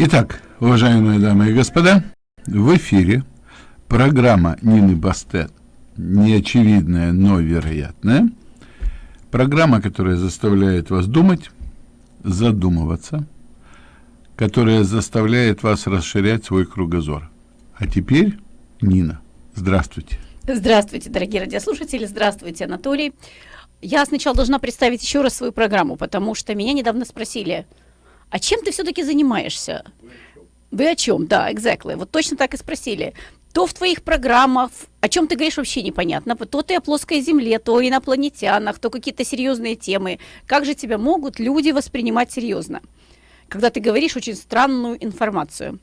Итак, уважаемые дамы и господа, в эфире программа Нины Бастет «Неочевидное, но вероятное». Программа, которая заставляет вас думать, задумываться, которая заставляет вас расширять свой кругозор. А теперь Нина. Здравствуйте. Здравствуйте, дорогие радиослушатели. Здравствуйте, Анатолий. Я сначала должна представить еще раз свою программу, потому что меня недавно спросили – а чем ты все-таки занимаешься? Вы о чем? Да, exactly. Вот точно так и спросили. То в твоих программах, о чем ты говоришь, вообще непонятно. То ты о плоской земле, то о инопланетянах, то какие-то серьезные темы. Как же тебя могут люди воспринимать серьезно, когда ты говоришь очень странную информацию?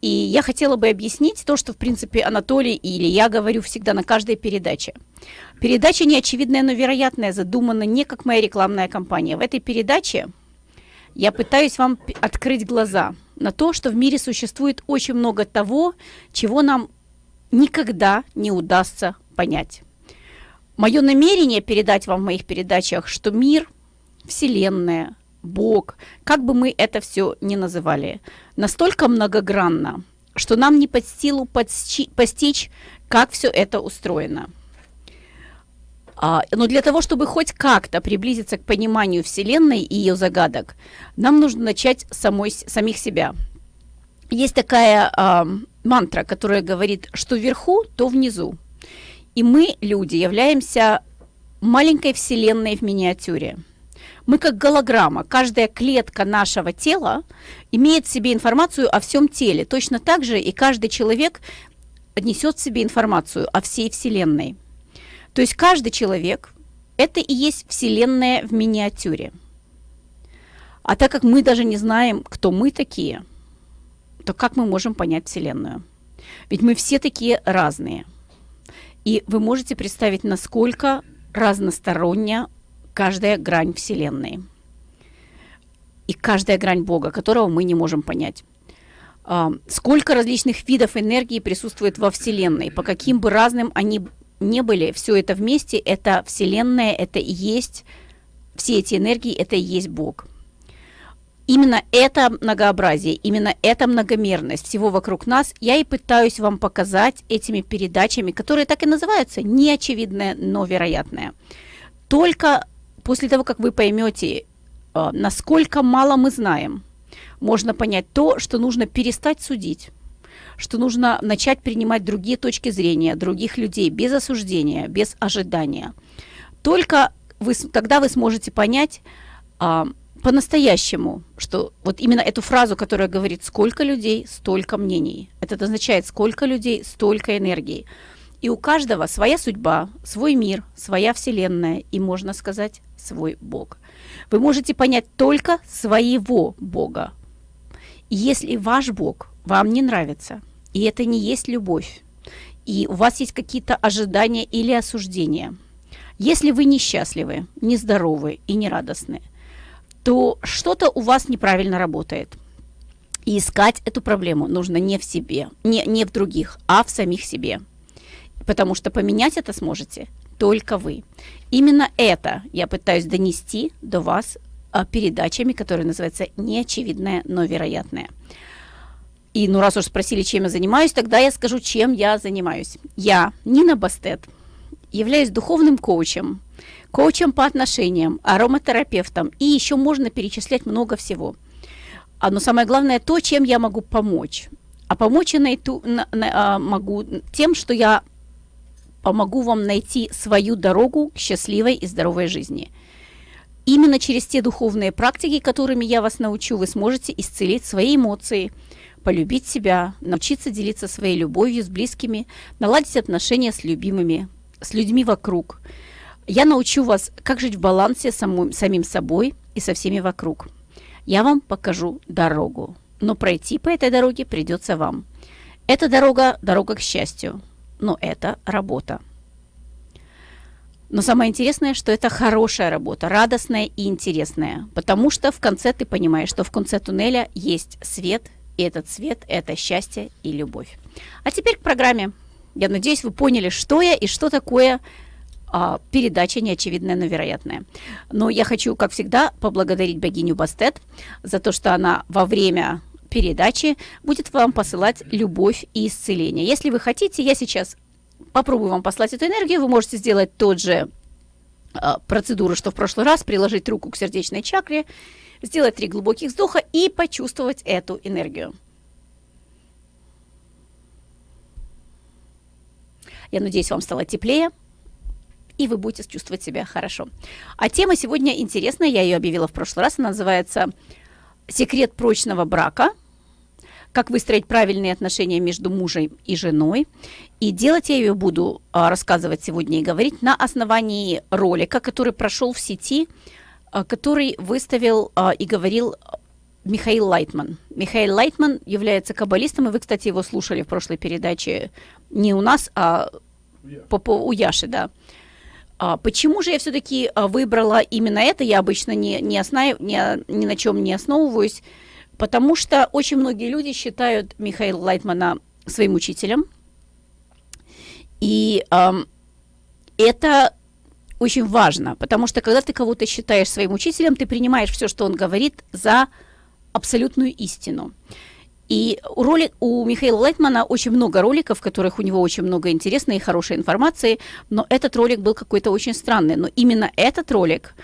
И я хотела бы объяснить то, что, в принципе, Анатолий или я говорю всегда на каждой передаче. Передача неочевидная, но вероятная, задумана не как моя рекламная кампания. В этой передаче я пытаюсь вам открыть глаза на то, что в мире существует очень много того, чего нам никогда не удастся понять. Мое намерение передать вам в моих передачах, что мир, Вселенная, Бог, как бы мы это все ни называли, настолько многогранно, что нам не под силу постичь, как все это устроено. А, но для того, чтобы хоть как-то приблизиться к пониманию Вселенной и ее загадок, нам нужно начать самой, самих себя. Есть такая а, мантра, которая говорит, что вверху, то внизу. И мы, люди, являемся маленькой Вселенной в миниатюре. Мы как голограмма. Каждая клетка нашего тела имеет в себе информацию о всем теле. Точно так же и каждый человек несет в себе информацию о всей Вселенной. То есть каждый человек – это и есть Вселенная в миниатюре. А так как мы даже не знаем, кто мы такие, то как мы можем понять Вселенную? Ведь мы все такие разные. И вы можете представить, насколько разносторонняя каждая грань Вселенной. И каждая грань Бога, которого мы не можем понять. А, сколько различных видов энергии присутствует во Вселенной, по каким бы разным они не были, все это вместе, это Вселенная, это и есть, все эти энергии, это и есть Бог. Именно это многообразие, именно эта многомерность всего вокруг нас я и пытаюсь вам показать этими передачами, которые так и называются «неочевидное, но вероятное». Только после того, как вы поймете, э, насколько мало мы знаем, можно понять то, что нужно перестать судить, что нужно начать принимать другие точки зрения, других людей, без осуждения, без ожидания. Только вы, тогда вы сможете понять а, по-настоящему, что вот именно эту фразу, которая говорит «сколько людей, столько мнений». Это означает «сколько людей, столько энергии». И у каждого своя судьба, свой мир, своя вселенная и, можно сказать, свой Бог. Вы можете понять только своего Бога. Если ваш Бог вам не нравится, и это не есть любовь, и у вас есть какие-то ожидания или осуждения, если вы несчастливы, нездоровы и нерадостны, то что-то у вас неправильно работает. И искать эту проблему нужно не в себе, не, не в других, а в самих себе. Потому что поменять это сможете только вы. Именно это я пытаюсь донести до вас передачами, которые называются «Неочевидное, но вероятное». И ну раз уж спросили, чем я занимаюсь, тогда я скажу, чем я занимаюсь. Я, Нина Бастет, являюсь духовным коучем, коучем по отношениям, ароматерапевтом, и еще можно перечислять много всего. А, но самое главное то, чем я могу помочь. А помочь я найду, на, на, а, могу тем, что я помогу вам найти свою дорогу к счастливой и здоровой жизни. Именно через те духовные практики, которыми я вас научу, вы сможете исцелить свои эмоции – полюбить себя, научиться делиться своей любовью с близкими, наладить отношения с любимыми, с людьми вокруг. Я научу вас, как жить в балансе с самим, самим собой и со всеми вокруг. Я вам покажу дорогу, но пройти по этой дороге придется вам. Эта дорога – дорога к счастью, но это работа. Но самое интересное, что это хорошая работа, радостная и интересная, потому что в конце ты понимаешь, что в конце туннеля есть свет, и этот цвет – это счастье и любовь. А теперь к программе. Я надеюсь, вы поняли, что я и что такое а, передача неочевидная, но вероятная. Но я хочу, как всегда, поблагодарить богиню Бастет за то, что она во время передачи будет вам посылать любовь и исцеление. Если вы хотите, я сейчас попробую вам послать эту энергию, вы можете сделать тот же а, процедуру, что в прошлый раз, приложить руку к сердечной чакре, сделать три глубоких вздоха и почувствовать эту энергию. Я надеюсь, вам стало теплее, и вы будете чувствовать себя хорошо. А тема сегодня интересная, я ее объявила в прошлый раз, она называется «Секрет прочного брака», как выстроить правильные отношения между мужем и женой. И делать я ее буду а, рассказывать сегодня и говорить на основании ролика, который прошел в сети, а, который выставил а, и говорил Михаил Лайтман. Михаил Лайтман является каббалистом, и вы, кстати, его слушали в прошлой передаче не у нас, а по, по, у Яши, да. А, почему же я все-таки выбрала именно это? Я обычно не, не основ, не, ни на чем не основываюсь, потому что очень многие люди считают Михаила Лайтмана своим учителем. И э, это очень важно, потому что когда ты кого-то считаешь своим учителем, ты принимаешь все, что он говорит, за абсолютную истину. И у, ролик, у Михаила Лайтмана очень много роликов, в которых у него очень много интересной и хорошей информации, но этот ролик был какой-то очень странный. Но именно этот ролик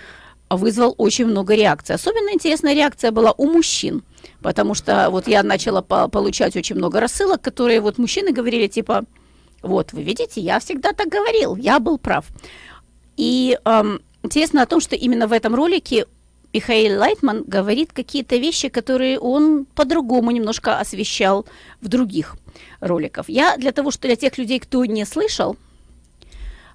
вызвал очень много реакций. Особенно интересная реакция была у мужчин, потому что вот я начала по получать очень много рассылок, которые вот мужчины говорили типа, вот, вы видите, я всегда так говорил, я был прав. И эм, интересно о том, что именно в этом ролике Михаил Лайтман говорит какие-то вещи, которые он по-другому немножко освещал в других роликах. Я для того, что для тех людей, кто не слышал,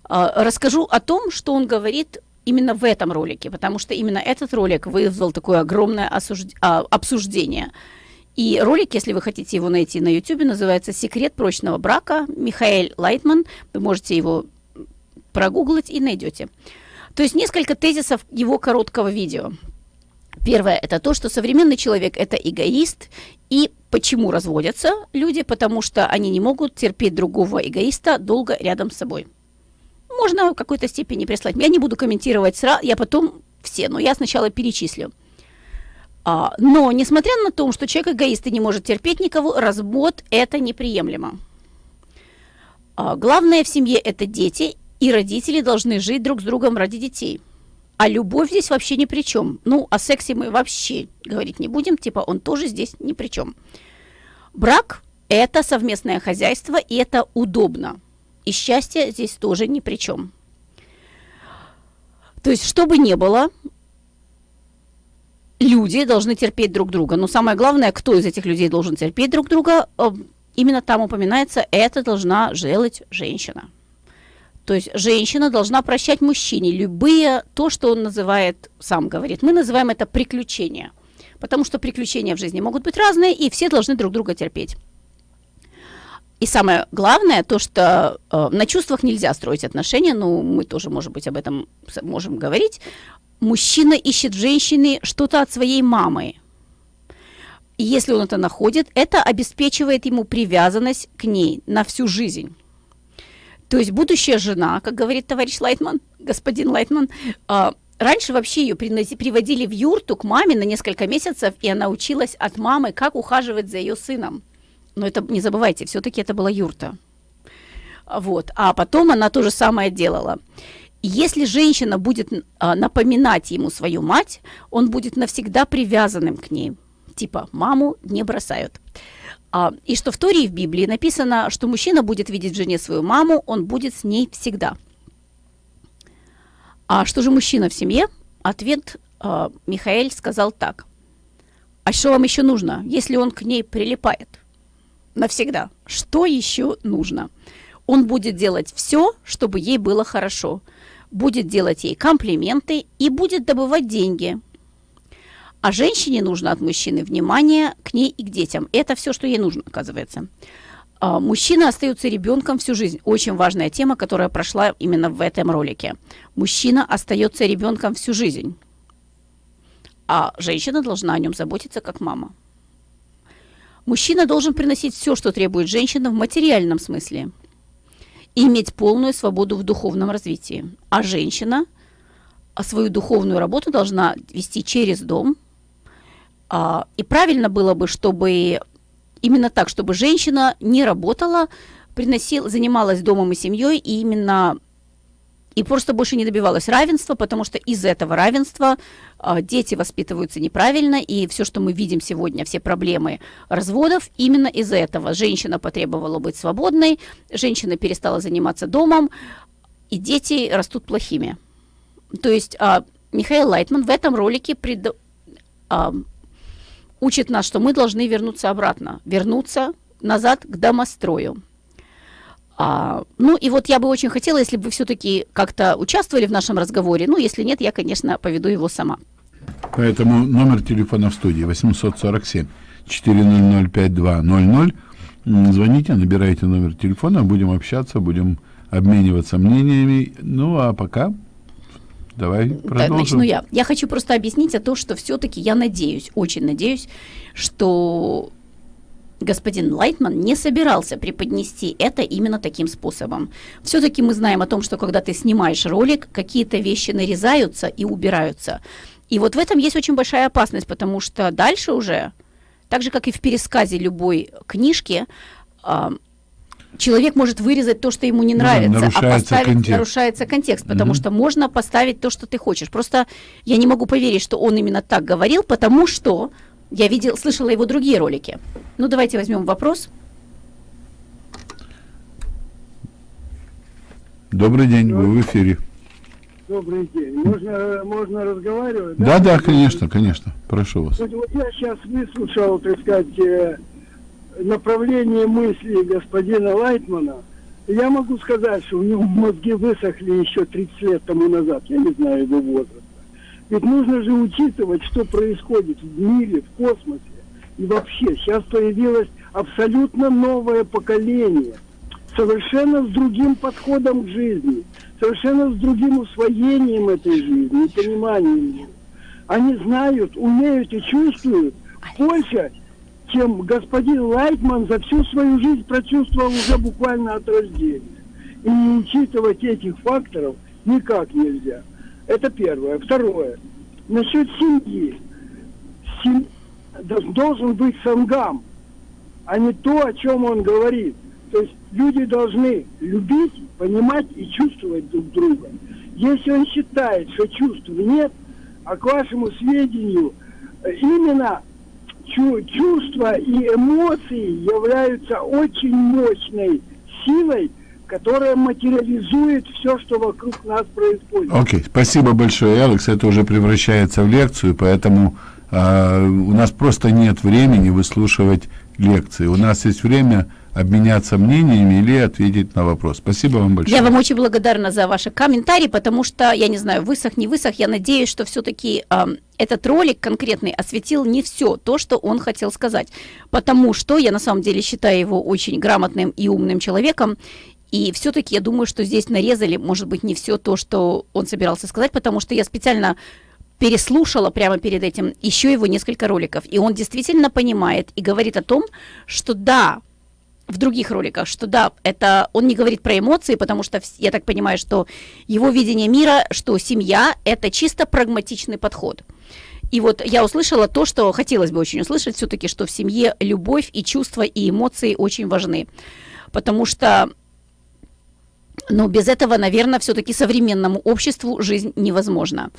а, расскажу о том, что он говорит именно в этом ролике, потому что именно этот ролик вызвал такое огромное осужд... А, обсуждение. И ролик, если вы хотите его найти на YouTube, называется «Секрет прочного брака» Михаил Лайтман. Вы можете его прогуглить и найдете. То есть несколько тезисов его короткого видео. Первое – это то, что современный человек – это эгоист. И почему разводятся люди? Потому что они не могут терпеть другого эгоиста долго рядом с собой. Можно в какой-то степени прислать. Я не буду комментировать сразу, я потом все, но я сначала перечислю. А, но, несмотря на то, что человек эгоист и не может терпеть никого, развод – это неприемлемо. А, главное в семье – это дети, и родители должны жить друг с другом ради детей. А любовь здесь вообще ни при чем. Ну, о сексе мы вообще говорить не будем, типа он тоже здесь ни при чем. Брак – это совместное хозяйство, и это удобно. И счастье здесь тоже ни при чем. То есть, что бы ни было, люди должны терпеть друг друга. Но самое главное, кто из этих людей должен терпеть друг друга, э, именно там упоминается, это должна делать женщина. То есть женщина должна прощать мужчине любые, то, что он называет, сам говорит, мы называем это приключения. Потому что приключения в жизни могут быть разные, и все должны друг друга терпеть. И самое главное, то, что э, на чувствах нельзя строить отношения, ну, мы тоже, может быть, об этом можем говорить. Мужчина ищет в женщине что-то от своей мамы. И если он это находит, это обеспечивает ему привязанность к ней на всю жизнь. То есть будущая жена, как говорит товарищ Лайтман, господин Лайтман, э, раньше вообще ее приводили в юрту к маме на несколько месяцев, и она училась от мамы, как ухаживать за ее сыном. Но это не забывайте, все-таки это была юрта. Вот. А потом она то же самое делала. Если женщина будет а, напоминать ему свою мать, он будет навсегда привязанным к ней. Типа, маму не бросают. А, и что в Торе и в Библии написано, что мужчина будет видеть в жене свою маму, он будет с ней всегда. А что же мужчина в семье? Ответ а, Михаэль сказал так. А что вам еще нужно, если он к ней прилипает? Навсегда. Что еще нужно? Он будет делать все, чтобы ей было хорошо. Будет делать ей комплименты и будет добывать деньги, а женщине нужно от мужчины внимание к ней и к детям. Это все, что ей нужно, оказывается. А, мужчина остается ребенком всю жизнь. Очень важная тема, которая прошла именно в этом ролике. Мужчина остается ребенком всю жизнь. А женщина должна о нем заботиться как мама. Мужчина должен приносить все, что требует женщина в материальном смысле. И иметь полную свободу в духовном развитии. А женщина свою духовную работу должна вести через дом – А, и правильно было бы, чтобы именно так, чтобы женщина не работала, приносила, занималась домом и семьей, и именно и просто больше не добивалась равенства, потому что из этого равенства э, дети воспитываются неправильно, и все, что мы видим сегодня, все проблемы разводов, именно из этого. Женщина потребовала быть свободной, женщина перестала заниматься домом, и дети растут плохими. То есть э, Михаил Лайтман в этом ролике пред, э, учит нас, что мы должны вернуться обратно, вернуться назад к домострою. А, ну и вот я бы очень хотела, если бы вы все-таки как-то участвовали в нашем разговоре. Ну, если нет, я, конечно, поведу его сама. Поэтому номер телефона в студии 847 400 5200. Звоните, набирайте номер телефона, будем общаться, будем обмениваться мнениями. Ну, а пока давай продолжим. начну я. Я хочу просто объяснить о том, что все-таки я надеюсь, очень надеюсь, что господин Лайтман не собирался преподнести это именно таким способом. Все-таки мы знаем о том, что когда ты снимаешь ролик, какие-то вещи нарезаются и убираются. И вот в этом есть очень большая опасность, потому что дальше уже, так же как и в пересказе любой книжки, а, человек может вырезать то, что ему не нравится, да, а поставить контекст. нарушается контекст, потому mm-hmm. что можно поставить то, что ты хочешь. Просто я не могу поверить, что он именно так говорил, потому что я видел, слышала его другие ролики. Ну, давайте возьмем вопрос. Добрый день, вы в эфире. Добрый день. Можно, можно разговаривать? Да, да, да конечно, конечно. Прошу вас. Вот, вот я сейчас выслушал, так сказать, э, направление мысли господина Лайтмана. Я могу сказать, что у него мозги высохли еще 30 лет тому назад. Я не знаю его возраст. Ведь нужно же учитывать, что происходит в мире, в космосе и вообще. Сейчас появилось абсолютно новое поколение, совершенно с другим подходом к жизни, совершенно с другим усвоением этой жизни и пониманием ее. Они знают, умеют и чувствуют больше, чем господин Лайтман за всю свою жизнь прочувствовал уже буквально от рождения. И не учитывать этих факторов никак нельзя. Это первое. Второе. Насчет семьи. Семья должен быть сангам, а не то, о чем он говорит. То есть люди должны любить, понимать и чувствовать друг друга. Если он считает, что чувств нет, а к вашему сведению, именно чувства и эмоции являются очень мощной силой, которая материализует все, что вокруг нас происходит. Окей, okay. спасибо большое, Алекс. Это уже превращается в лекцию, поэтому э, у нас просто нет времени выслушивать лекции. У нас есть время обменяться мнениями или ответить на вопрос. Спасибо вам большое. Я вам очень благодарна за ваши комментарии, потому что, я не знаю, высох, не высох, я надеюсь, что все-таки э, этот ролик конкретный осветил не все то, что он хотел сказать, потому что я на самом деле считаю его очень грамотным и умным человеком, и все-таки я думаю, что здесь нарезали, может быть, не все то, что он собирался сказать, потому что я специально переслушала прямо перед этим еще его несколько роликов. И он действительно понимает и говорит о том, что да, в других роликах, что да, это он не говорит про эмоции, потому что я так понимаю, что его видение мира, что семья это чисто прагматичный подход. И вот я услышала то, что хотелось бы очень услышать все-таки, что в семье любовь и чувства и эмоции очень важны. Потому что но без этого, наверное, все-таки современному обществу жизнь невозможна.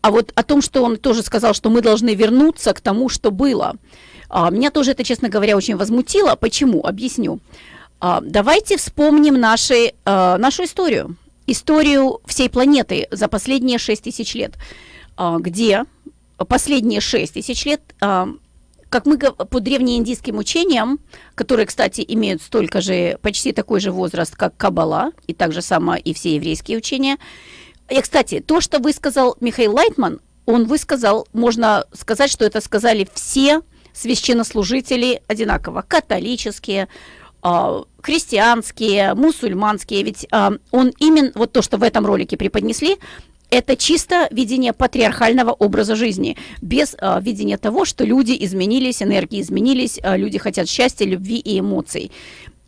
А вот о том, что он тоже сказал, что мы должны вернуться к тому, что было, а, меня тоже это, честно говоря, очень возмутило. Почему? Объясню. А, давайте вспомним наши, а, нашу историю. Историю всей планеты за последние 6 тысяч лет, где последние 6 тысяч лет как мы по древнеиндийским учениям, которые, кстати, имеют столько же, почти такой же возраст, как Каббала, и так же само и все еврейские учения. И, кстати, то, что высказал Михаил Лайтман, он высказал, можно сказать, что это сказали все священнослужители одинаково, католические, а, христианские, мусульманские, ведь а, он именно, вот то, что в этом ролике преподнесли, это чисто видение патриархального образа жизни, без э, видения того, что люди изменились, энергии изменились, э, люди хотят счастья, любви и эмоций.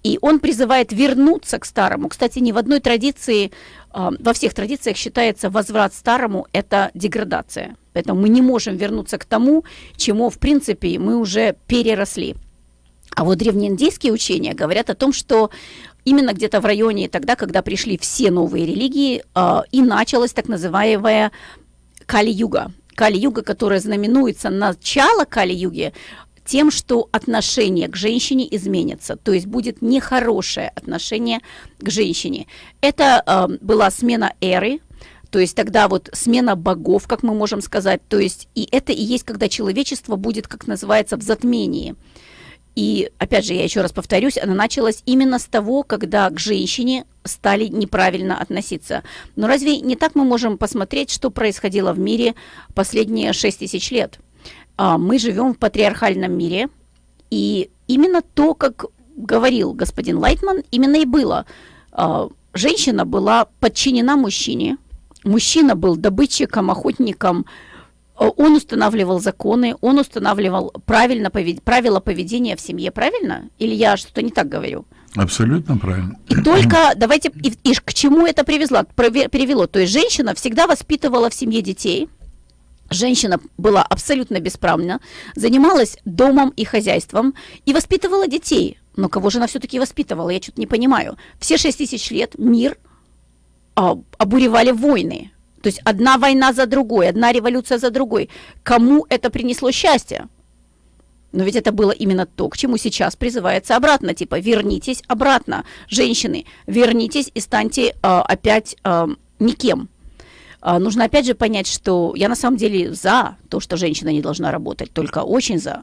И он призывает вернуться к старому. Кстати, ни в одной традиции, а, во всех традициях считается возврат старому – это деградация. Поэтому мы не можем вернуться к тому, чему, в принципе, мы уже переросли. А вот древнеиндийские учения говорят о том, что именно где-то в районе тогда, когда пришли все новые религии, а, и началась так называемая Кали-юга. Кали-юга, которая знаменуется начало Кали-юги, тем, что отношение к женщине изменится, то есть будет нехорошее отношение к женщине. Это э, была смена эры, то есть тогда вот смена богов, как мы можем сказать, то есть и это и есть, когда человечество будет, как называется, в затмении. И опять же, я еще раз повторюсь, она началась именно с того, когда к женщине стали неправильно относиться. Но разве не так мы можем посмотреть, что происходило в мире последние 6 тысяч лет? А, мы живем в патриархальном мире, и именно то, как говорил господин Лайтман, именно и было. А, женщина была подчинена мужчине, мужчина был добытчиком, охотником, он устанавливал законы, он устанавливал правильно повед... правила поведения в семье, правильно? Или я что-то не так говорю? Абсолютно правильно. И только давайте, и, и к чему это привезло, привело? То есть женщина всегда воспитывала в семье детей, Женщина была абсолютно бесправна, занималась домом и хозяйством и воспитывала детей. Но кого же она все-таки воспитывала? Я что-то не понимаю. Все шесть тысяч лет мир а, обуревали войны. То есть одна война за другой, одна революция за другой. Кому это принесло счастье? Но ведь это было именно то, к чему сейчас призывается обратно. Типа, вернитесь обратно, женщины, вернитесь и станьте а, опять а, никем. А, нужно опять же понять, что я на самом деле за то, что женщина не должна работать, только очень за.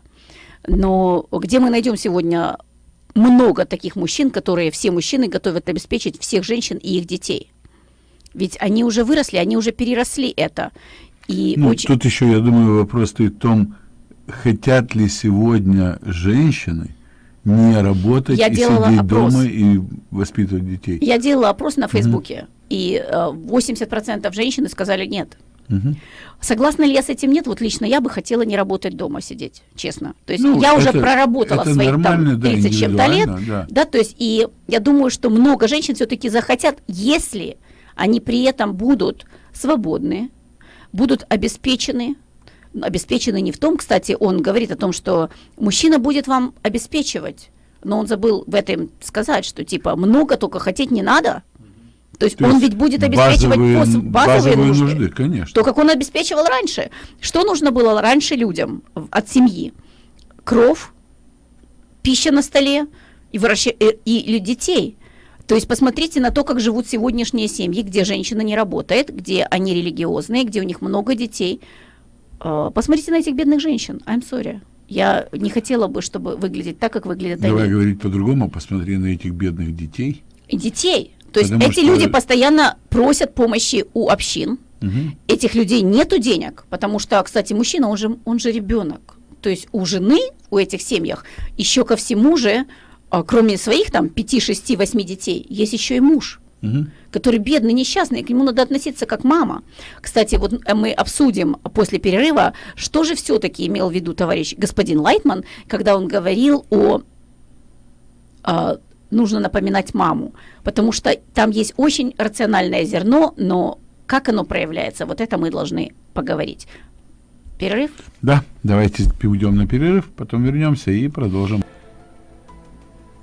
Но где мы найдем сегодня много таких мужчин, которые все мужчины готовят обеспечить всех женщин и их детей? Ведь они уже выросли, они уже переросли это. И ну, очень... Тут еще, я думаю, вопрос стоит в том, хотят ли сегодня женщины не работать я и сидеть опрос. дома и воспитывать детей. Я делала опрос на Фейсбуке, угу. и э, 80% женщины сказали нет. Угу. Согласна ли я с этим? Нет. Вот лично я бы хотела не работать дома сидеть, честно. То есть Ну, я уже это- проработала это своих там нормально, да, 30 с чем-то лет. да. Да, то есть и я думаю, что много женщин все-таки захотят, если они при этом будут свободны, будут обеспечены, обеспечены не в том, кстати, он говорит о том, что мужчина будет вам обеспечивать, но он забыл в этом сказать, что типа много только хотеть не надо. То есть То он есть ведь будет обеспечивать базовые, пос- базовые, базовые нужды. нужды, конечно. То, как он обеспечивал раньше. Что нужно было раньше людям от семьи? Кров, пища на столе и, выраща- э, и, и детей. То есть посмотрите на то, как живут сегодняшние семьи, где женщина не работает, где они религиозные, где у них много детей. Э, Посмотрите на этих бедных женщин. I'm sorry. Я не хотела бы, чтобы выглядеть так, как выглядят Давай они. говорить по-другому, посмотри на этих бедных детей. И детей. То есть Потому эти что- люди постоянно просят помощи у общин. Мгм. этих людей нету денег, потому что, кстати, мужчина, он же, он же ребенок. То есть у жены, у этих семьях, еще ко всему же, а, кроме своих там 5, 6, 8 детей, есть еще и муж, Мгм. который бедный, несчастный, к нему надо относиться как мама. Кстати, вот э, мы обсудим после перерыва, что же все-таки имел в виду товарищ господин Лайтман, когда он говорил о а, нужно напоминать маму, потому что там есть очень рациональное зерно, но как оно проявляется, вот это мы должны поговорить. Перерыв? Да, давайте уйдем на перерыв, потом вернемся и продолжим.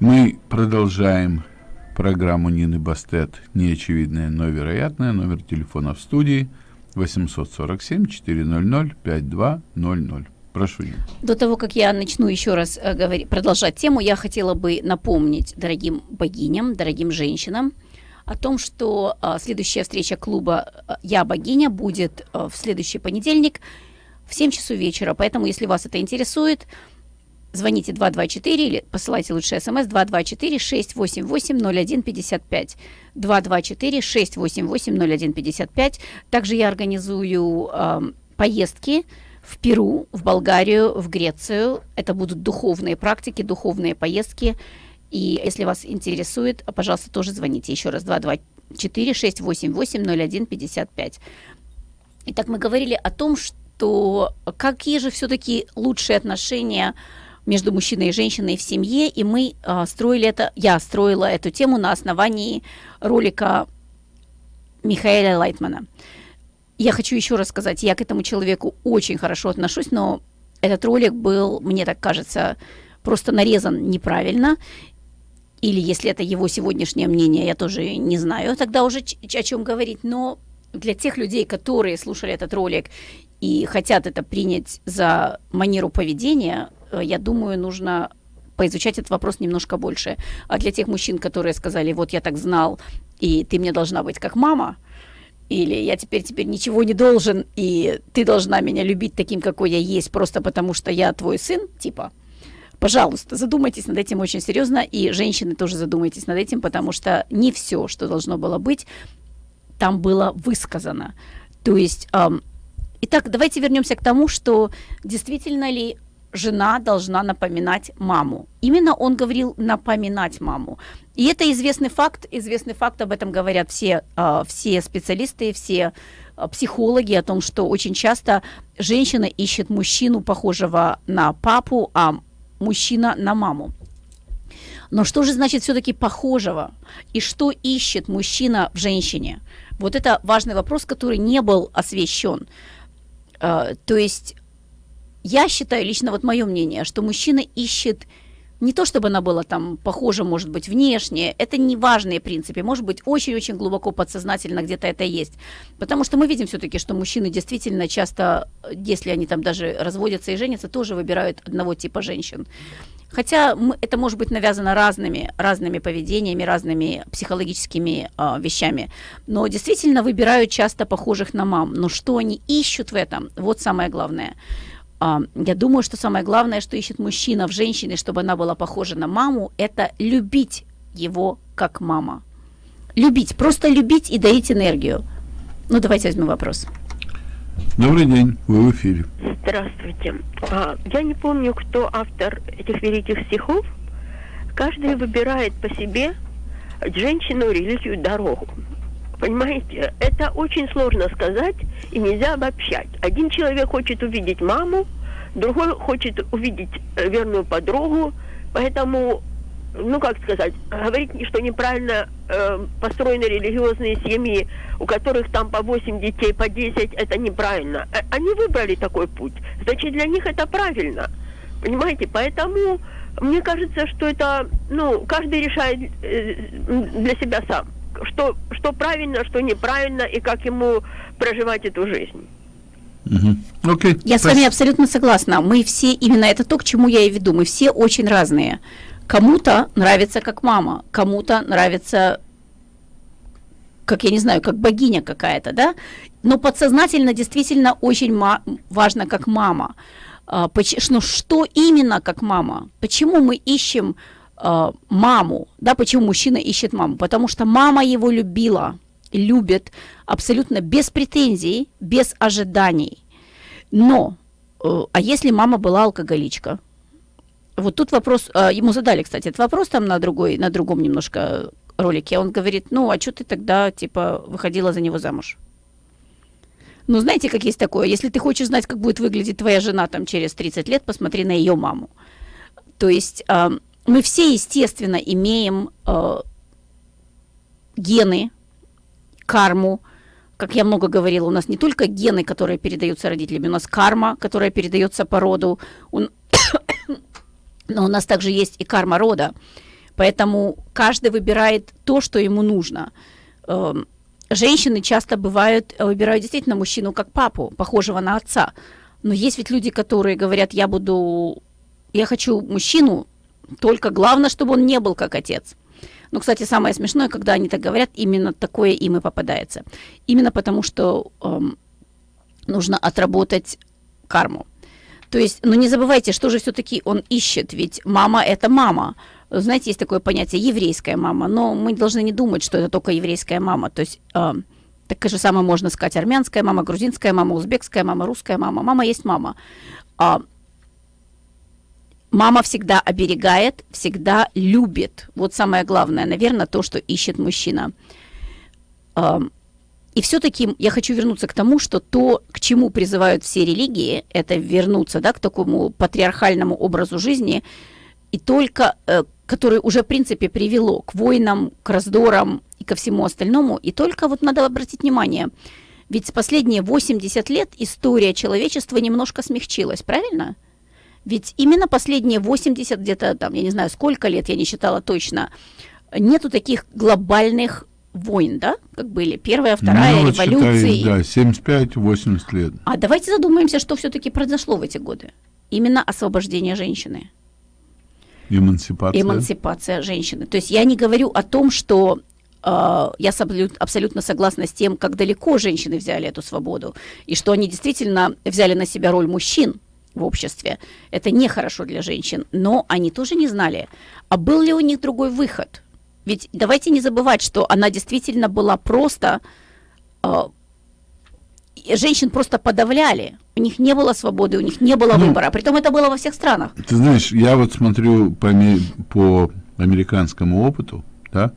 Мы продолжаем программу Нины Бастет «Неочевидное, но вероятное». Номер телефона в студии 847-400-5200. Прошу, Нина. До того, как я начну еще раз э, говори- продолжать тему, я хотела бы напомнить дорогим богиням, дорогим женщинам о том, что э, следующая встреча клуба э, «Я богиня» будет э, в следующий понедельник в 7 часов вечера. Поэтому, если вас это интересует, звоните 224 или посылайте лучше смс 224-688-0155. 224-688-0155. Также я организую эм, поездки в Перу, в Болгарию, в Грецию. Это будут духовные практики, духовные поездки. И если вас интересует, пожалуйста, тоже звоните. Еще раз 224-688-0155. Итак, мы говорили о том, что какие же все-таки лучшие отношения между мужчиной и женщиной в семье, и мы э, строили это, я строила эту тему на основании ролика Михаэля Лайтмана. Я хочу еще раз сказать, я к этому человеку очень хорошо отношусь, но этот ролик был, мне так кажется, просто нарезан неправильно. Или если это его сегодняшнее мнение, я тоже не знаю тогда уже о чем говорить. Но для тех людей, которые слушали этот ролик и хотят это принять за манеру поведения, я думаю, нужно поизучать этот вопрос немножко больше. А для тех мужчин, которые сказали, вот я так знал, и ты мне должна быть как мама, или я теперь теперь ничего не должен, и ты должна меня любить таким, какой я есть, просто потому что я твой сын, типа, пожалуйста, задумайтесь над этим очень серьезно, и женщины тоже задумайтесь над этим, потому что не все, что должно было быть, там было высказано. То есть, эм, итак, давайте вернемся к тому, что действительно ли жена должна напоминать маму. Именно он говорил напоминать маму. И это известный факт, известный факт, об этом говорят все, э, все специалисты, все э, психологи, о том, что очень часто женщина ищет мужчину, похожего на папу, а мужчина на маму. Но что же значит все-таки похожего? И что ищет мужчина в женщине? Вот это важный вопрос, который не был освещен. Э, то есть я считаю, лично вот мое мнение, что мужчина ищет не то, чтобы она была там похожа, может быть, внешне, это не важные принципы, может быть, очень-очень глубоко подсознательно где-то это есть. Потому что мы видим все-таки, что мужчины действительно часто, если они там даже разводятся и женятся, тоже выбирают одного типа женщин. Хотя это может быть навязано разными, разными поведениями, разными психологическими э, вещами. Но действительно выбирают часто похожих на мам. Но что они ищут в этом, вот самое главное – я думаю, что самое главное, что ищет мужчина в женщине, чтобы она была похожа на маму, это любить его как мама. Любить, просто любить и дарить энергию. Ну, давайте возьмем вопрос. Добрый день, вы в эфире. Здравствуйте. А, я не помню, кто автор этих великих стихов. Каждый выбирает по себе женщину, религию, дорогу. Понимаете, это очень сложно сказать и нельзя обобщать. Один человек хочет увидеть маму, другой хочет увидеть э, верную подругу, поэтому, ну как сказать, говорить, что неправильно э, построены религиозные семьи, у которых там по 8 детей, по 10, это неправильно. Э, они выбрали такой путь, значит для них это правильно. Понимаете, поэтому мне кажется, что это, ну, каждый решает э, для себя сам что, что правильно, что неправильно, и как ему проживать эту жизнь. Угу. Okay. Я с вами абсолютно согласна. Мы все, именно это то, к чему я и веду, мы все очень разные. Кому-то нравится как мама, кому-то нравится как я не знаю, как богиня какая-то, да, но подсознательно действительно очень важно как мама. А, ну, что именно как мама? Почему мы ищем э, маму, да, почему мужчина ищет маму? Потому что мама его любила, любит абсолютно без претензий, без ожиданий. Но, э, а если мама была алкоголичка? Вот тут вопрос, э, ему задали, кстати, этот вопрос там на другой, на другом немножко ролике. Он говорит, ну, а что ты тогда, типа, выходила за него замуж? Ну, знаете, как есть такое, если ты хочешь знать, как будет выглядеть твоя жена там через 30 лет, посмотри на ее маму. То есть э, мы все, естественно, имеем э, гены, карму. Как я много говорила, у нас не только гены, которые передаются родителями, у нас карма, которая передается по роду, но у нас также есть и карма рода. Поэтому каждый выбирает то, что ему нужно. Э, женщины часто бывают, выбирают действительно мужчину как папу, похожего на отца. Но есть ведь люди, которые говорят, я буду, я хочу мужчину, только главное, чтобы он не был как отец. Ну, кстати, самое смешное, когда они так говорят, именно такое им и попадается. Именно потому, что эм, нужно отработать карму. То есть, ну не забывайте, что же все-таки он ищет, ведь мама это мама. Знаете, есть такое понятие еврейская мама, но мы должны не думать, что это только еврейская мама. То есть э, так же самое можно сказать армянская мама, грузинская мама, узбекская мама, русская мама. Мама есть мама. А Мама всегда оберегает, всегда любит. Вот самое главное, наверное, то, что ищет мужчина. и все-таки я хочу вернуться к тому, что то, к чему призывают все религии, это вернуться да, к такому патриархальному образу жизни, и только, э, который уже, в принципе, привело к войнам, к раздорам и ко всему остальному. И только вот надо обратить внимание, ведь последние 80 лет история человечества немножко смягчилась, правильно? Ведь именно последние 80, где-то там, я не знаю, сколько лет, я не считала точно, нету таких глобальных войн, да, как были первая, вторая, ну, революции. Считай, да, 75-80 лет. А давайте задумаемся, что все-таки произошло в эти годы. Именно освобождение женщины. Эмансипация. Эмансипация женщины. То есть я не говорю о том, что э, я абсолютно согласна с тем, как далеко женщины взяли эту свободу, и что они действительно взяли на себя роль мужчин в обществе. Это нехорошо для женщин, но они тоже не знали, а был ли у них другой выход. Ведь давайте не забывать, что она действительно была просто... Э, женщин просто подавляли. У них не было свободы, у них не было Ну, выбора. Притом это было во всех странах. Ты знаешь, я вот смотрю по, по американскому опыту, да,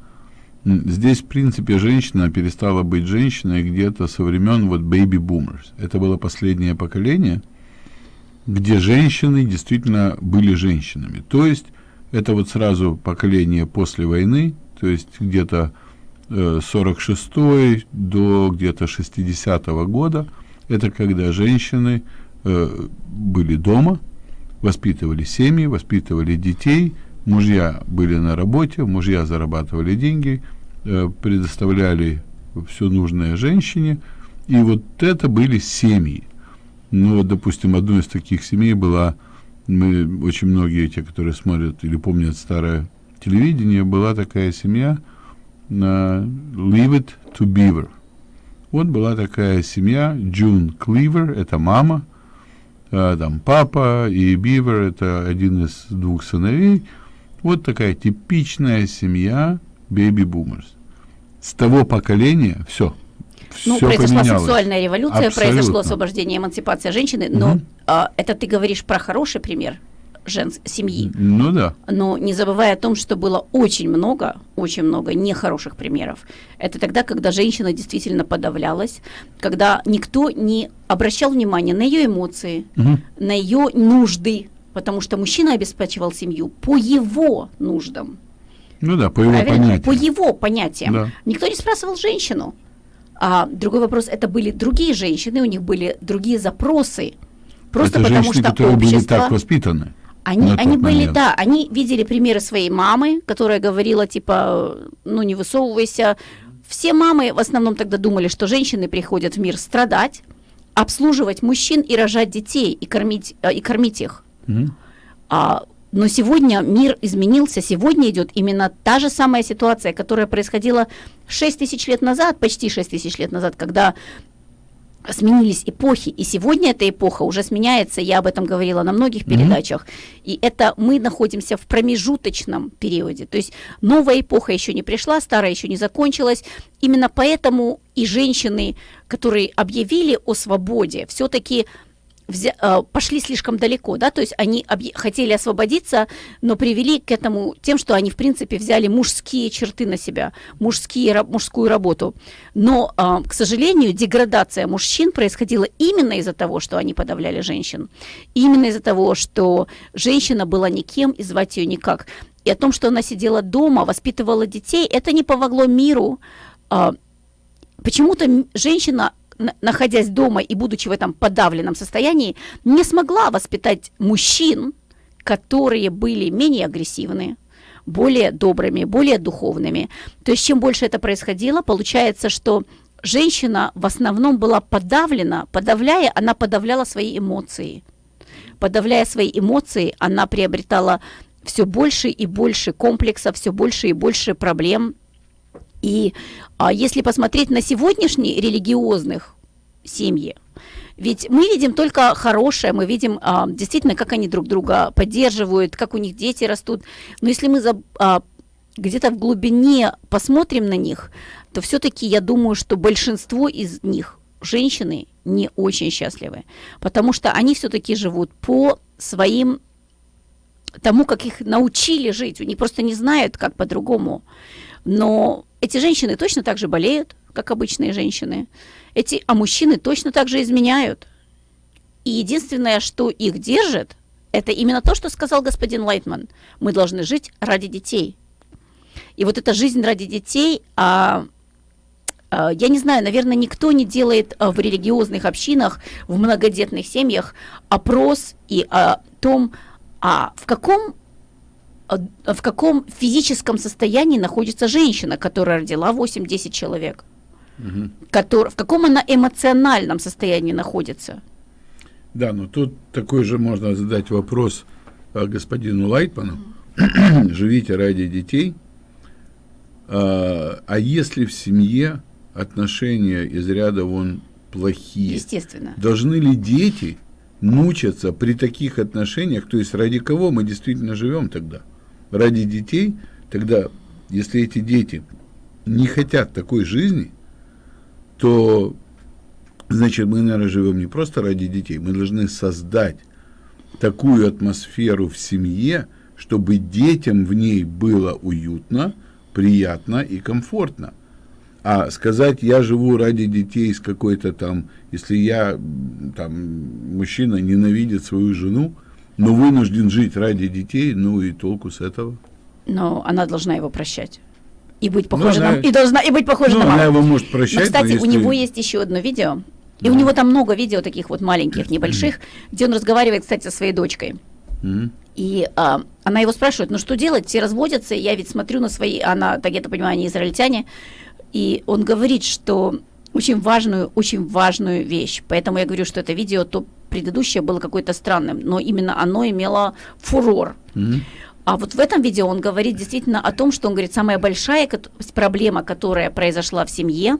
здесь, в принципе, женщина перестала быть женщиной где-то со времен вот baby boomers. Это было последнее поколение, где женщины действительно были женщинами. То есть это вот сразу поколение после войны, то есть где-то э, 46 до где-то 60-го года. Это когда женщины э, были дома, воспитывали семьи, воспитывали детей, мужья были на работе, мужья зарабатывали деньги, э, предоставляли все нужное женщине, и вот это были семьи. Ну, вот, допустим, одной из таких семей была, мы, очень многие, те, которые смотрят или помнят старое телевидение, была такая семья на Leave It to Beaver. Вот была такая семья, Джун Кливер, это мама, а, там папа и Бивер, это один из двух сыновей. Вот такая типичная семья бэби-бумерс. С того поколения все. Ну, произошла поменялось. сексуальная революция, Абсолютно. произошло освобождение, эмансипация женщины, но Мгм. а, это ты говоришь про хороший пример женс семьи. Ну да. Но не забывая о том, что было очень много, очень много нехороших примеров. Это тогда, когда женщина действительно подавлялась, когда никто не обращал внимания на ее эмоции, Мгм. на ее нужды, потому что мужчина обеспечивал семью по его нуждам. Ну да, по его Правильно? понятиям. По его понятиям. Да. Никто не спрашивал женщину. А другой вопрос, это были другие женщины, у них были другие запросы. Просто Это потому женщины, что которые были общество... так воспитаны. Они, они были, момент. да, они видели примеры своей мамы, которая говорила, типа, ну не высовывайся. Все мамы в основном тогда думали, что женщины приходят в мир страдать, обслуживать мужчин и рожать детей, и кормить, э, и кормить их. Мгм. А, но сегодня мир изменился, сегодня идет именно та же самая ситуация, которая происходила 6 тысяч лет назад, почти 6 тысяч лет назад, когда сменились эпохи, и сегодня эта эпоха уже сменяется, я об этом говорила на многих Мгм. передачах, и это мы находимся в промежуточном периоде, то есть новая эпоха еще не пришла, старая еще не закончилась, именно поэтому и женщины, которые объявили о свободе, все-таки взя- э, пошли слишком далеко, да, то есть они хотели освободиться, но привели к этому тем, что они, в принципе, взяли мужские черты на себя, мужские, мужскую работу. Но, а, к сожалению, деградация мужчин происходила именно из-за того, что они подавляли женщин. Именно из-за того, что женщина была никем и звать ее никак. И о том, что она сидела дома, воспитывала детей, это не помогло миру. А, Почему-то женщина на- находясь дома и будучи в этом подавленном состоянии, не смогла воспитать мужчин, которые были менее агрессивны, более добрыми, более духовными. То есть чем больше это происходило, получается, что женщина в основном была подавлена, подавляя, она подавляла свои эмоции. Подавляя свои эмоции, она приобретала все больше и больше комплексов, все больше и больше проблем, и а, если посмотреть на сегодняшние религиозных семьи, ведь мы видим только хорошее, мы видим а, действительно, как они друг друга поддерживают, как у них дети растут. Но если мы а, где-то в глубине посмотрим на них, то все-таки я думаю, что большинство из них женщины не очень счастливы, потому что они все-таки живут по своим тому, как их научили жить. Они просто не знают, как по-другому. Но эти женщины точно так же болеют, как обычные женщины. Эти, а мужчины точно так же изменяют. И единственное, что их держит, это именно то, что сказал господин Лайтман. Мы должны жить ради детей. И вот эта жизнь ради детей, а, а, я не знаю, наверное, никто не делает а, в религиозных общинах, в многодетных семьях опрос и о том, а в каком а, в каком физическом состоянии находится женщина, которая родила 8-10 человек, угу. который, в каком она эмоциональном состоянии находится. Да, но тут такой же можно задать вопрос а, господину Лайтману. Живите ради детей. А, а если в семье отношения из ряда вон плохие? Естественно. Должны ли дети мучаться при таких отношениях? То есть ради кого мы действительно живем тогда? Ради детей? Тогда, если эти дети не хотят такой жизни, то Значит, мы, наверное, живем не просто ради детей, мы должны создать такую атмосферу в семье, чтобы детям в ней было уютно, приятно и комфортно. А сказать, я живу ради детей с какой-то там, если я, там, мужчина ненавидит свою жену, но вынужден жить ради детей, ну и толку с этого. Но она должна его прощать. И быть похожа ну, она, на, и должна и быть похожа ну, на маму. Она его может прощать. Но, кстати, но если... у него есть еще одно видео, и у него там много видео таких вот маленьких, небольших, где он разговаривает, кстати, со своей дочкой. И а, она его спрашивает, ну что делать, все разводятся, я ведь смотрю на свои, она, так я то понимаю, они израильтяне, и он говорит, что очень важную, очень важную вещь, поэтому я говорю, что это видео, то предыдущее было какое-то странным, но именно оно имело фурор. Mm-hmm. А вот в этом видео он говорит действительно о том, что он говорит, самая большая проблема, которая произошла в семье,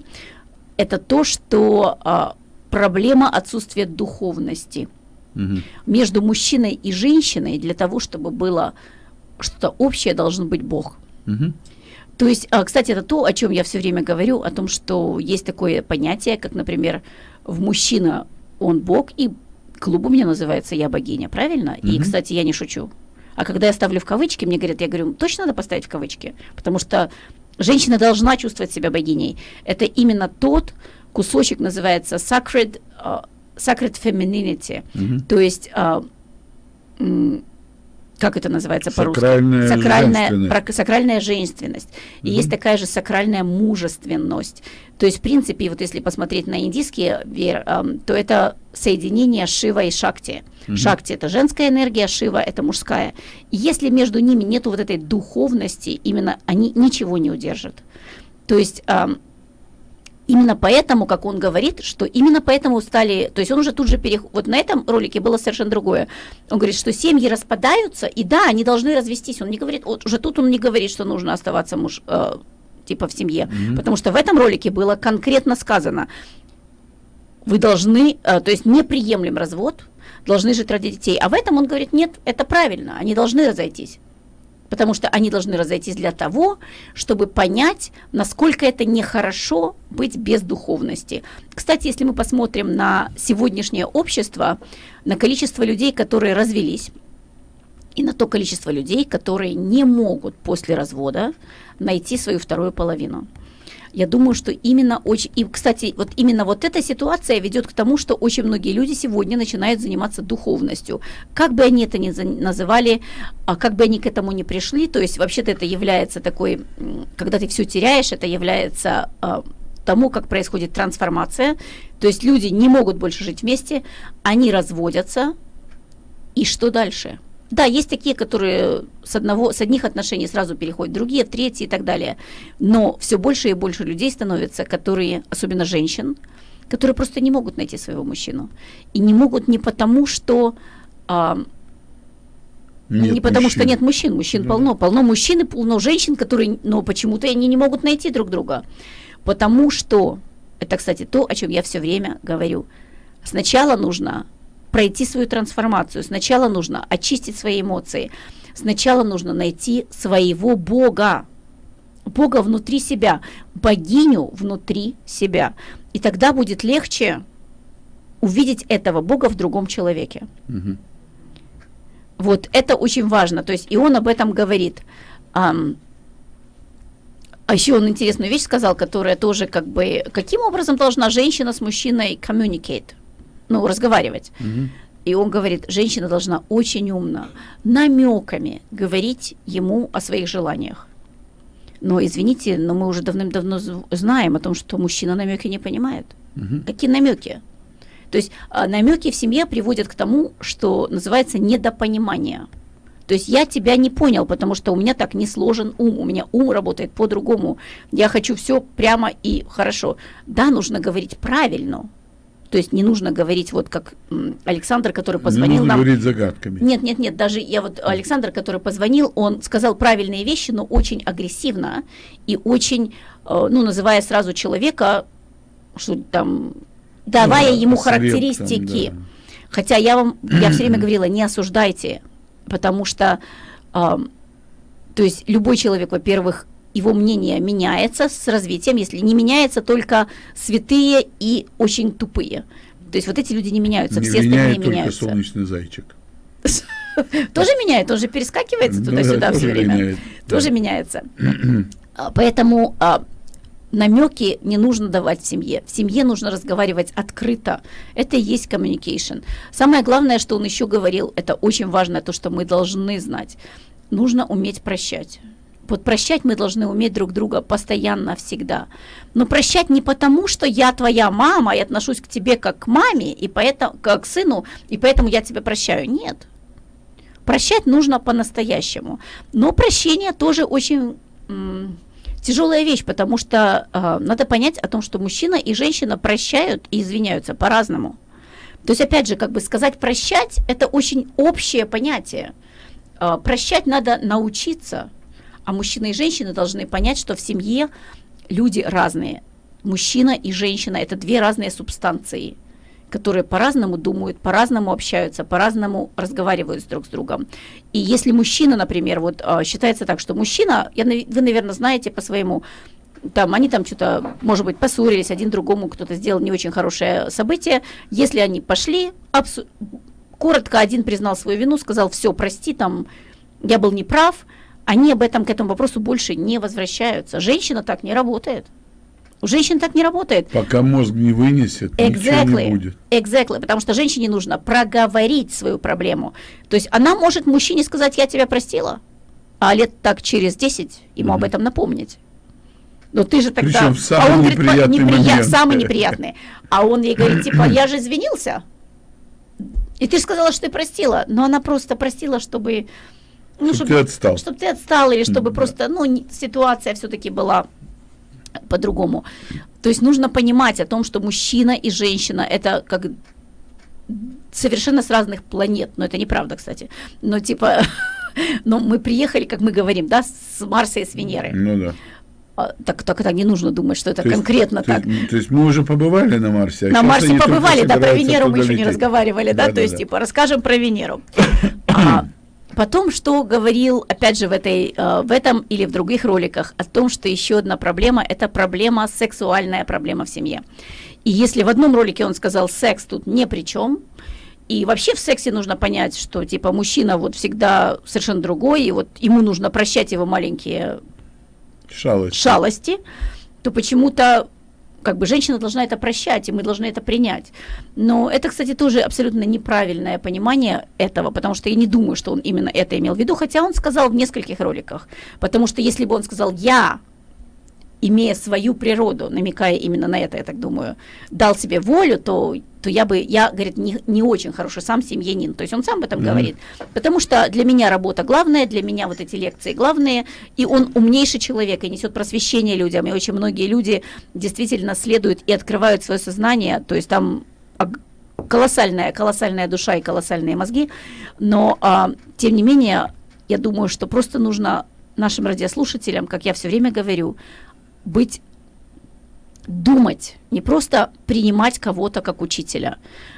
это то, что а, проблема отсутствия духовности угу. между мужчиной и женщиной для того, чтобы было что-то общее, должен быть Бог. Угу. То есть, а, кстати, это то, о чем я все время говорю, о том, что есть такое понятие, как, например, в мужчина он Бог, и клуб у меня называется «Я богиня», правильно? Угу. И, кстати, я не шучу. А когда я ставлю в кавычки, мне говорят, я говорю, точно надо поставить в кавычки, потому что женщина должна чувствовать себя богиней. Это именно тот кусочек называется Sacred, uh, sacred Femininity, mm-hmm. то есть uh, как это называется по-русски? Сакральная, сакральная женственность. сакральная женственность. И есть такая же сакральная мужественность. То есть, в принципе, вот если посмотреть на индийские вер, эм, то это соединение Шива и Шакти. Угу. Шакти это женская энергия, Шива это мужская. И если между ними нет вот этой духовности, именно они ничего не удержат. То есть эм, Именно поэтому, как он говорит, что именно поэтому стали, то есть он уже тут же переходит, вот на этом ролике было совершенно другое. Он говорит, что семьи распадаются, и да, они должны развестись. Он не говорит, вот уже тут он не говорит, что нужно оставаться муж, э, типа в семье, mm-hmm. потому что в этом ролике было конкретно сказано, вы должны, э, то есть неприемлем развод, должны жить ради детей. А в этом он говорит, нет, это правильно, они должны разойтись потому что они должны разойтись для того, чтобы понять, насколько это нехорошо быть без духовности. Кстати, если мы посмотрим на сегодняшнее общество, на количество людей, которые развелись, и на то количество людей, которые не могут после развода найти свою вторую половину – я думаю, что именно очень... И, кстати, вот именно вот эта ситуация ведет к тому, что очень многие люди сегодня начинают заниматься духовностью. Как бы они это ни называли, а как бы они к этому не пришли, то есть вообще-то это является такой... Когда ты все теряешь, это является а, тому, как происходит трансформация. То есть люди не могут больше жить вместе, они разводятся. И что дальше? Да, есть такие, которые с, одного, с одних отношений сразу переходят в другие, третьи и так далее. Но все больше и больше людей становится, которые, особенно женщин, которые просто не могут найти своего мужчину. И не могут не потому, что... А, нет не потому, мужчин. что нет мужчин. Мужчин да. полно. Полно мужчин и полно женщин, которые, но почему-то они не могут найти друг друга. Потому что, это, кстати, то, о чем я все время говорю. Сначала нужно пройти свою трансформацию. Сначала нужно очистить свои эмоции. Сначала нужно найти своего Бога. Бога внутри себя, богиню внутри себя. И тогда будет легче увидеть этого Бога в другом человеке. Угу. Вот это очень важно. То есть и он об этом говорит. А еще он интересную вещь сказал, которая тоже как бы... Каким образом должна женщина с мужчиной communicate? Ну, разговаривать. Мгм. И он говорит, женщина должна очень умно, намеками говорить ему о своих желаниях. Но, извините, но мы уже давным-давно знаем о том, что мужчина намеки не понимает. Мгм. Какие намеки? То есть намеки в семье приводят к тому, что называется недопонимание. То есть я тебя не понял, потому что у меня так не сложен ум, у меня ум работает по-другому. Я хочу все прямо и хорошо. Да, нужно говорить правильно. То есть не нужно говорить вот как Александр, который Не позвонил нужно нам. говорить загадками. Нет, нет, нет, даже я вот Александр, который позвонил, он сказал правильные вещи, но очень агрессивно и очень, э, ну, называя сразу человека, что там, давая Ну, ему характеристики. да. Хотя я вам, я все время говорила, не осуждайте, потому что, ам, то есть любой человек, во-первых, его мнение меняется с развитием, если не меняется только святые и очень тупые. То есть вот эти люди не меняются, Не все меняет остальные только меняются. солнечный зайчик. Тоже меняет, он же перескакивается Ну туда-сюда да, все время. Тоже меняется. А, Поэтому а, намеки не нужно давать в семье. В семье нужно разговаривать открыто. Это и есть communication. Самое главное, что он еще говорил, это очень важно, то, что мы должны знать. Нужно уметь прощать. Вот прощать мы должны уметь друг друга постоянно, всегда. Но прощать не потому, что я твоя мама и отношусь к тебе как к маме, и поэтому, как к сыну, и поэтому я тебя прощаю. Нет. Прощать нужно по-настоящему. Но прощение тоже очень тяжелая вещь, потому что э, надо понять о том, что мужчина и женщина прощают и извиняются по-разному. То есть, опять же, как бы сказать прощать, это очень общее понятие. Э, прощать надо научиться, а мужчина и женщина должны понять, что в семье люди разные. Мужчина и женщина – это две разные субстанции, которые по-разному думают, по-разному общаются, по-разному разговаривают друг с другом. И если мужчина, например, вот а, считается так, что мужчина, я, вы, наверное, знаете по своему, там, они там что-то, может быть, поссорились, один другому кто-то сделал не очень хорошее событие, если они пошли, абсу- коротко один признал свою вину, сказал, все, прости, там, я был неправ, они об этом, к этому вопросу больше не возвращаются. Женщина так не работает. У женщин так не работает. Пока мозг не вынесет, ничего не Exactly. будет. Exactly. Потому что женщине нужно проговорить свою проблему. То есть она может мужчине сказать, я тебя простила, а лет так через 10 ему об Мгм. этом напомнить. Но ты же тогда... Причем в самый а он говорит, неприятный «Неприя- момент». Самый неприятный. А он ей говорит, типа, я же извинился. И ты же сказала, что ты простила. Но она просто простила, чтобы... Ну, Чтоб ты отстал. Чтобы ты отстал, или чтобы Да. просто, ну, ситуация все-таки была по-другому. То есть нужно понимать о том, что мужчина и женщина это как совершенно с разных планет. Но это неправда, кстати. Но типа, но мы приехали, как мы говорим, да, с Марса и с Венеры. Ну да. А, Так, так это не нужно думать, что это То есть- конкретно то, так. есть- то есть мы уже побывали на Марсе. а На Марсе побывали, да, про Венеру мы еще не разговаривали, да, то есть, Да-да-да. типа, расскажем про Венеру. Потом, что говорил, опять же, в, этой, э, в этом или в других роликах, о том, что еще одна проблема – это проблема, сексуальная проблема в семье. И если в одном ролике он сказал, секс тут ни при чем, и вообще в сексе нужно понять, что, типа, мужчина вот всегда совершенно другой, и вот ему нужно прощать его маленькие Шалость. шалости, то почему-то как бы женщина должна это прощать, и мы должны это принять. Но это, кстати, тоже абсолютно неправильное понимание этого, потому что я не думаю, что он именно это имел в виду, хотя он сказал в нескольких роликах. Потому что если бы он сказал «я», имея свою природу, намекая именно на это, я так думаю, дал себе волю, то, то я бы, я, говорит, не, не очень хороший сам семьянин. То есть он сам об этом Мгм. говорит. Потому что для меня работа главная, для меня вот эти лекции главные, и он умнейший человек и несет просвещение людям. И очень многие люди действительно следуют и открывают свое сознание. То есть там колоссальная, колоссальная душа и колоссальные мозги. Но, а, тем не менее, я думаю, что просто нужно нашим радиослушателям, как я все время говорю, быть думать, не просто принимать кого-то как учителя.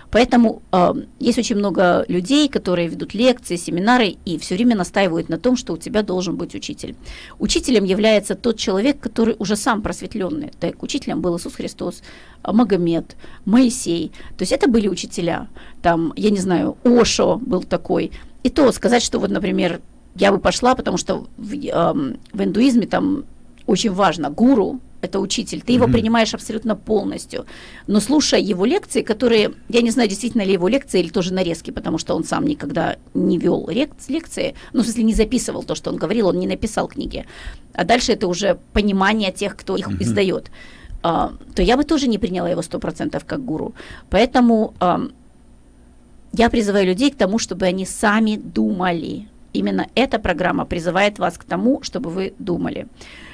Поэтому э, есть очень много людей, которые ведут лекции, семинары и все время настаивают на том, что у тебя должен быть учитель. Учителем является тот человек, который уже сам просветленный. Так, учителем был Иисус Христос, а, Магомед, Моисей. То есть это были учителя. Там, я не знаю, Ошо был такой. И то сказать, что вот, например, я бы пошла, потому что в, эм, в индуизме там очень важно. Гуру – это учитель, ты его Мгм. принимаешь абсолютно полностью. Но слушая его лекции, которые, я не знаю, действительно ли его лекции или тоже нарезки, потому что он сам никогда не вел лекции, ну, в смысле, не записывал то, что он говорил, он не написал книги. А дальше это уже понимание тех, кто их Мгм. издает. А, то я бы тоже не приняла его 100% как гуру. Поэтому ам, я призываю людей к тому, чтобы они сами думали. Именно эта программа призывает вас к тому, чтобы вы думали.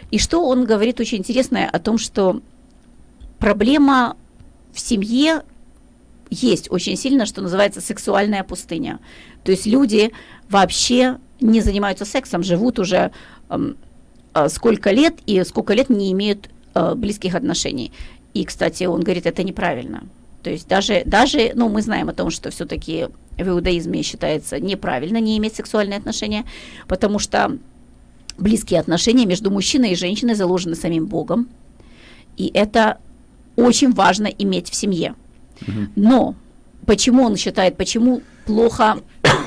И что он говорит очень интересное о том, что проблема в семье есть очень сильно, что называется сексуальная пустыня. То есть люди вообще не занимаются сексом, живут уже эм, а, сколько лет и сколько лет не имеют э, близких отношений. И, кстати, он говорит, это неправильно. То есть даже, даже, ну, мы знаем о том, что все-таки в иудаизме считается неправильно не иметь сексуальные отношения, потому что близкие отношения между мужчиной и женщиной заложены самим Богом, и это очень важно иметь в семье. Но почему он считает, почему плохо,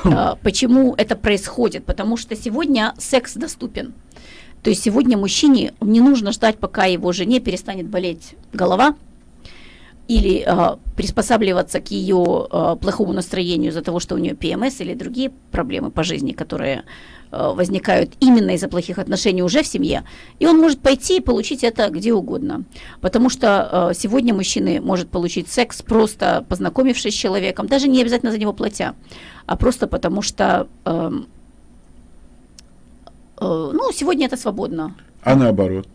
э, почему это происходит? Потому что сегодня секс доступен. То есть сегодня мужчине не нужно ждать, пока его жене перестанет болеть голова, или э, приспосабливаться к ее э, плохому настроению из-за того, что у нее ПМС или другие проблемы по жизни, которые э, возникают именно из-за плохих отношений уже в семье, и он может пойти и получить это где угодно. Потому что э, сегодня мужчины может получить секс просто познакомившись с человеком, даже не обязательно за него платя, а просто потому что эм, э, ну, сегодня это свободно. А наоборот.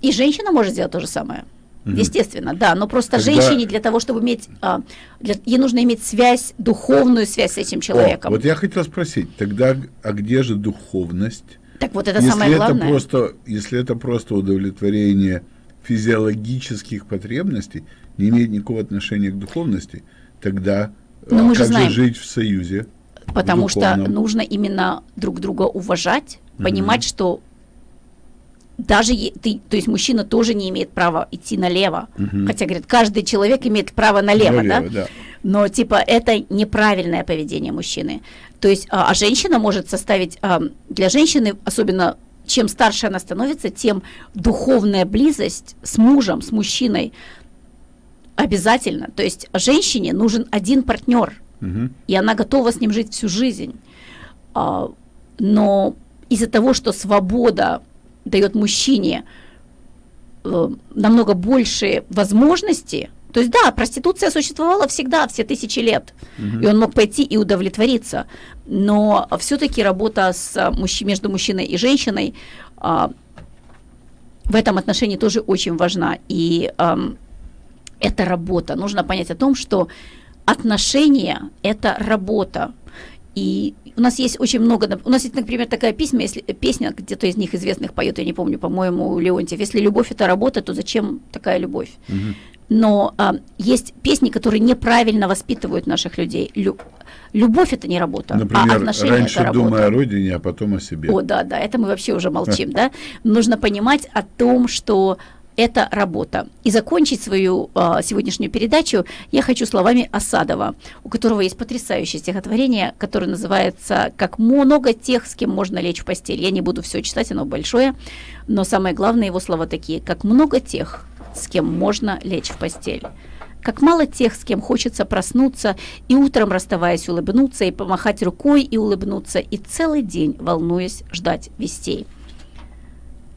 И женщина может сделать то же самое. Мгм. Естественно, да, но просто Тогда- женщине для того, чтобы иметь, а, для- ей нужно иметь связь, духовную связь с этим О, человеком. вот я хотел спросить, тогда, а где же духовность? Так вот это если самое это главное. просто, если это просто удовлетворение физиологических потребностей, не имеет никакого отношения к духовности, тогда Но а, мы же как знаем. же жить в союзе? Потому что духовном. нужно именно друг друга уважать, понимать, что даже ты, то есть мужчина тоже не имеет права идти налево. Мгм. Хотя, говорит, каждый человек имеет право налево, да? Налево, да. Но типа это неправильное поведение мужчины. То есть, а, а женщина может составить а, для женщины, особенно чем старше она становится, тем духовная близость с мужем, с мужчиной обязательно. То есть женщине нужен один партнер, Мгм. и она готова с ним жить всю жизнь. А, но из-за того, что свобода дает мужчине э, намного больше возможностей, то есть да, проституция существовала всегда, все тысячи лет, и он мог пойти и удовлетвориться, но все-таки работа с а, мужч- между мужчиной и женщиной а, в этом отношении тоже очень важна, и ам, это работа. Нужно понять о том, что отношения – это работа. И у нас есть очень много, у нас есть, например, такая песня, если, песня, где-то из них известных поет, я не помню, по-моему, Леонтьев. Если любовь – это работа, то зачем такая любовь? Мгм. Но а, есть песни, которые неправильно воспитывают наших людей. Лю- любовь – это не работа, а Например, отношения – раньше это работа. думай о родине, а потом о себе. О, да, да, это мы вообще уже молчим, да. Нужно понимать о том, что это работа. И закончить свою а, сегодняшнюю передачу я хочу словами Осадова, у которого есть потрясающее стихотворение, которое называется «Как много тех, с кем можно лечь в постель». Я не буду все читать, оно большое, но самое главное его слова такие «Как много тех, с кем можно лечь в постель». Как мало тех, с кем хочется проснуться и утром, расставаясь, улыбнуться, и помахать рукой и улыбнуться, и целый день, волнуясь, ждать вестей.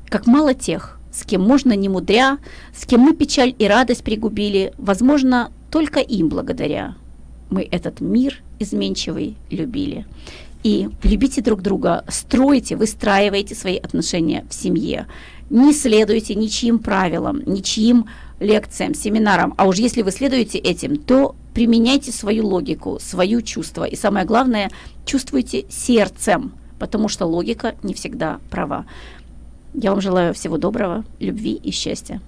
Как мало тех, с кем можно не мудря, с кем мы печаль и радость пригубили, возможно, только им благодаря. Мы этот мир изменчивый любили. И любите друг друга, стройте, выстраивайте свои отношения в семье. Не следуйте ничьим правилам, ничьим лекциям, семинарам. А уж если вы следуете этим, то применяйте свою логику, свое чувство. И самое главное, чувствуйте сердцем, потому что логика не всегда права. Я вам желаю всего доброго, любви и счастья.